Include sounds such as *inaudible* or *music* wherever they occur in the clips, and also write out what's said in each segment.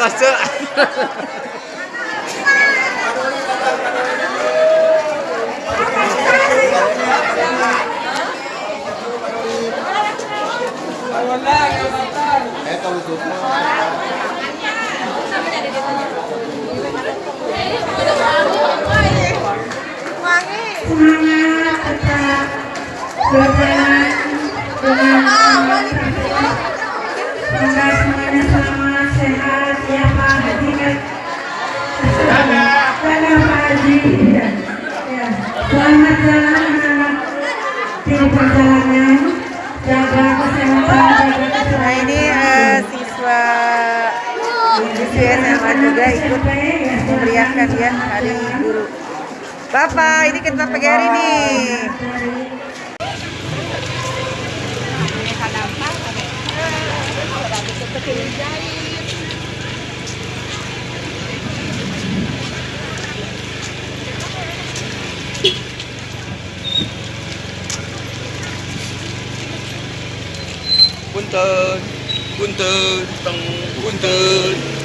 That's it. *laughs* ya. Ya. selamat jalan anak-anak di perjalanan jaga kesehatan jaga Nah ini eh, siswa siswi SMA juga ikut memeriahkan ya hari guru. Bapak, ini kan Bapak Gary nih. 等红灯等红灯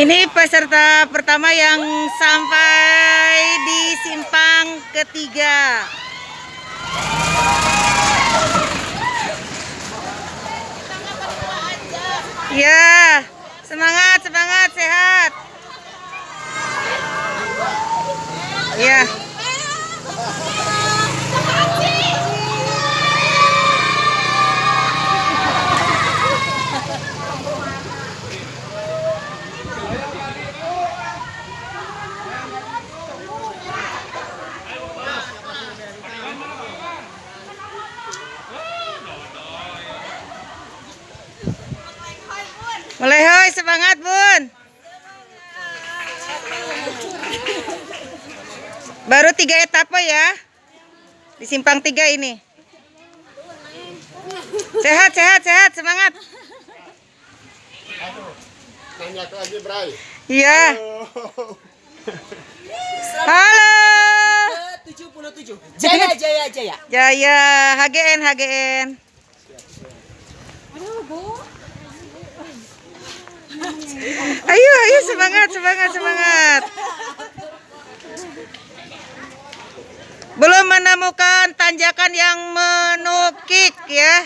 Ini peserta pertama yang sampai di simpang ketiga. Ya, semangat, semangat, sehat. Ya. Baru tiga etapa ya. Di simpang tiga ini. Sehat, sehat, sehat, semangat. Iya. Halo. 77. Jaya, jaya, jaya. Jaya, HGN, HGN. Ayo, ayo semangat, semangat, semangat. Belum menemukan tanjakan yang menukik ya.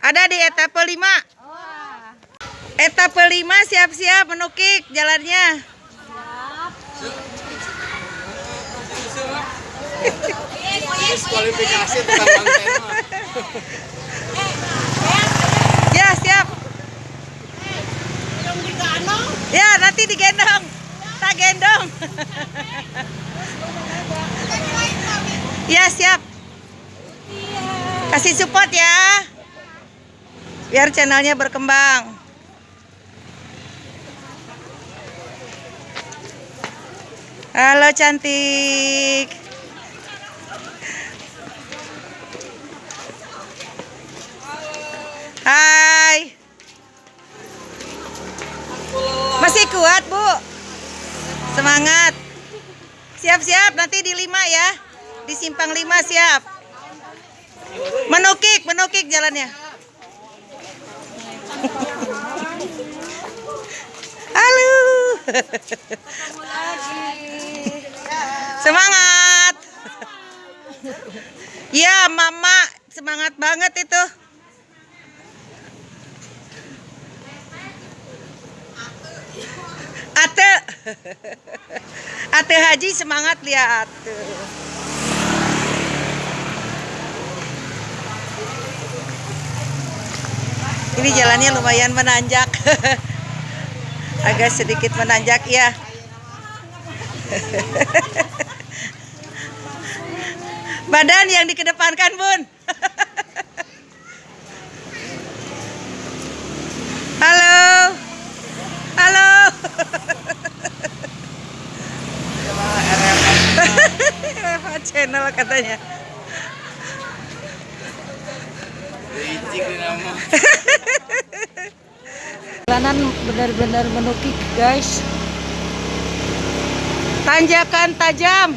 Ada di etape 5. Etape 5 siap-siap menukik jalannya. Diskualifikasi. Ya, siap. Ya, nanti digendong. Tak gendong. *laughs* ya, siap. Kasih support ya. Biar channelnya berkembang. Halo cantik. Hai. Masih kuat, Bu? Semangat. Siap-siap nanti di lima ya. Di simpang lima siap. Menukik, menukik jalannya. *laughs* Halo. Semangat. *laughs* Ya, Mama semangat banget itu. Ate. *laughs* Ate Haji semangat lihat. Ini jalannya lumayan menanjak. *laughs* Agak sedikit menanjak ya. *laughs* Badan yang dikedepankan, Bun. *laughs* Halo. Halo. Channel katanya. Jalanan benar-benar menukik, guys. Tanjakan tajam.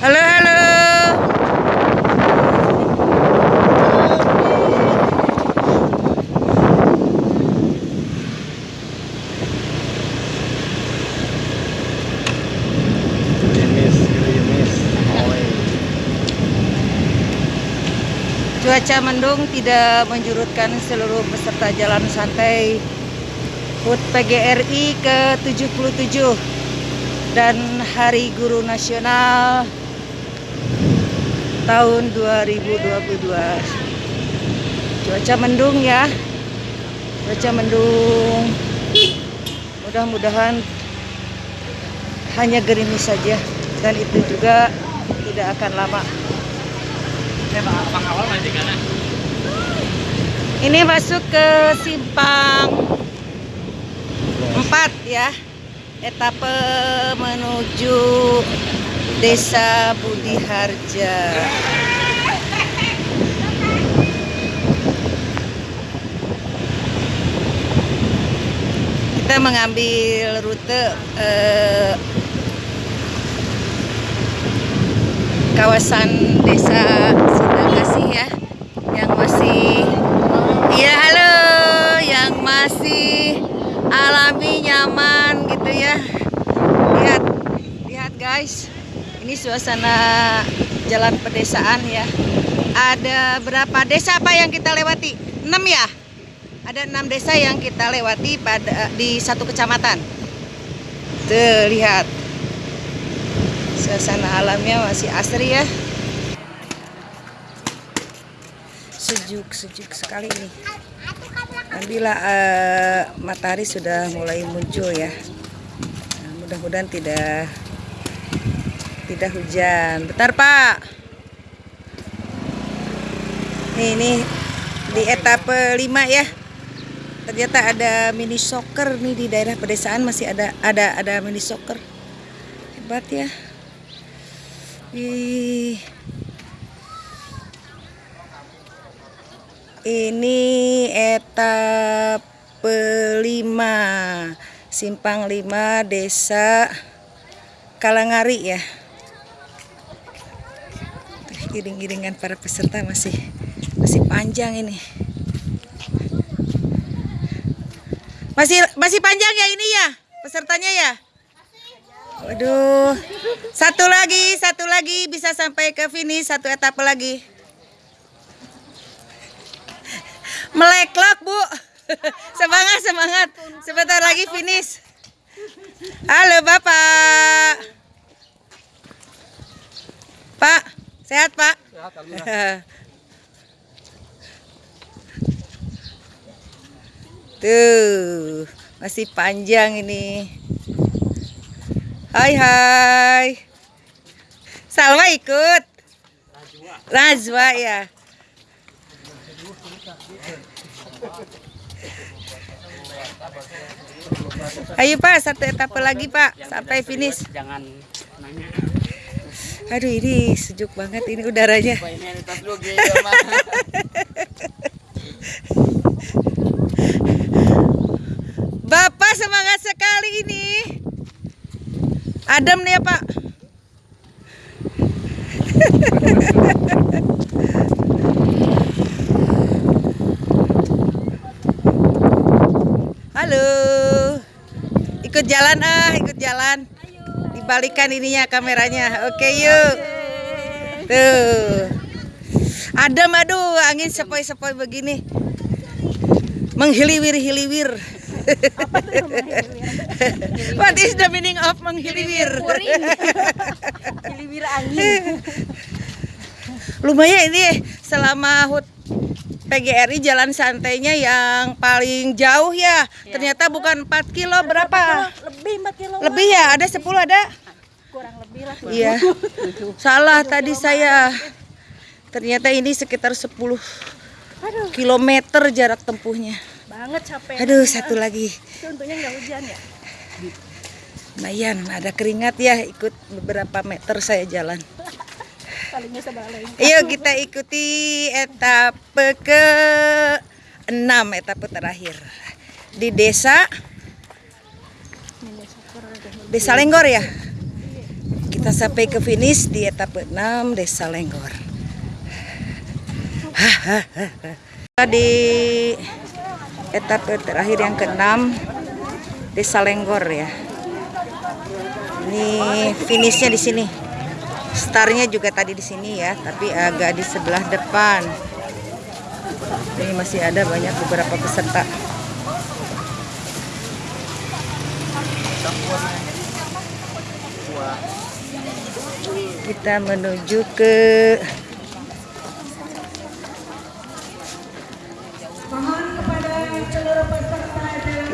Halo, halo. Cuaca mendung tidak menjurutkan seluruh peserta jalan santai HUT PGRI ke-77 dan Hari Guru Nasional tahun 2022. Cuaca mendung ya. Cuaca mendung. Mudah-mudahan hanya gerimis saja dan itu juga tidak akan lama. Ini masuk ke simpang 4 ya. Etape menuju Desa Budi Harja. Kita mengambil rute eh, kawasan desa Sindakasih ya yang masih ya halo yang masih alami nyaman gitu ya. Lihat lihat guys ini suasana jalan pedesaan ya. Ada berapa desa apa yang kita lewati? 6 ya? Ada enam desa yang kita lewati pada di satu kecamatan. Tuh lihat. Suasana alamnya masih asri ya sejuk sejuk sekali ini. Alhamdulillah eh, matahari sudah mulai muncul ya. Nah, mudah-mudahan tidak tidak hujan. Bentar pak. Nih ini di etape 5 ya. Ternyata ada mini soccer nih di daerah pedesaan. Masih ada ada ada mini soccer. Hebat ya. Ih. Ini etape 5 Simpang 5 Desa Kalangari ya Giring-giringan para peserta masih masih panjang ini. Masih masih panjang ya ini ya pesertanya ya. Waduh, satu lagi, satu lagi bisa sampai ke finish satu etapa lagi. Meleklok bu, *laughs* semangat semangat, sebentar lagi finish. Halo bapak, pak, sehat pak? *laughs* Tuh, masih panjang ini. Hai hai. Salma ikut. Najwa ya. Ayo Pak, satu etapa lagi Pak, sampai finish. Jangan nanya. Aduh ini sejuk banget ini udaranya. Mah. *laughs* Bapak semangat sekali ini. Adem nih ya Pak. *laughs* Halo. Ikut jalan ah, ikut jalan. Dibalikan ininya kameranya. Oke yuk. Tuh. Adem aduh, angin sepoi-sepoi begini. Menghiliwir-hiliwir. What is the meaning of menghiliwir? Hiliwir angin. Lumayan ini selama HUT PGRI jalan santainya yang paling jauh ya. Ternyata bukan 4 kilo berapa? Lebih 4 kilo. Lebih ya, ada 10 ada? Kurang lebih lah. Iya. *laughs* Salah tadi saya. Ternyata ini sekitar 10 kilometer jarak tempuhnya. Banget capek. Aduh, satu lagi. Itu untungnya nggak hujan ya. Lumayan, ada keringat ya ikut beberapa meter saya jalan. *laughs* Yuk kita ikuti etape ke 6 etape terakhir di desa Desa Lenggor ya. Kita sampai ke finish di etape 6 Desa Lenggor. Di etape terakhir yang ke-6 Desa Lenggor ya. Ini finishnya di sini. Startnya juga tadi di sini ya, tapi agak di sebelah depan. Ini masih ada banyak beberapa peserta. Kita menuju ke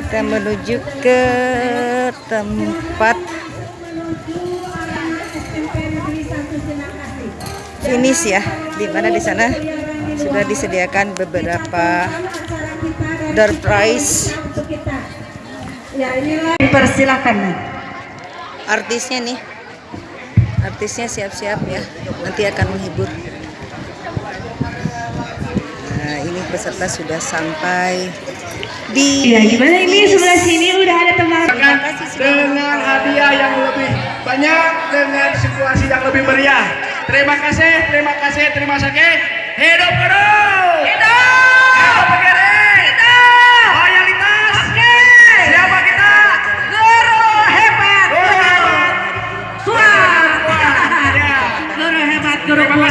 kita menuju ke tempat finish ya, di mana di sana sudah disediakan beberapa Acara kita dan door prize untuk kita. Ya inilah dipersilakan. artisnya nih. Artisnya siap-siap ya, nanti akan menghibur. Nah, ini peserta sudah sampai di Ya gimana ini sebelah sini udah ada teman. dengan hadiah yang lebih banyak dengan situasi yang lebih meriah. Terima kasih, terima kasih, terima kasih. Hidup guru Hidup! Hidup Pegere! Hidup! Loyalitas! Oke! Siapa kita? Guru hebat! Guru hebat! Suara! Iya. Guru hebat, guru hebat.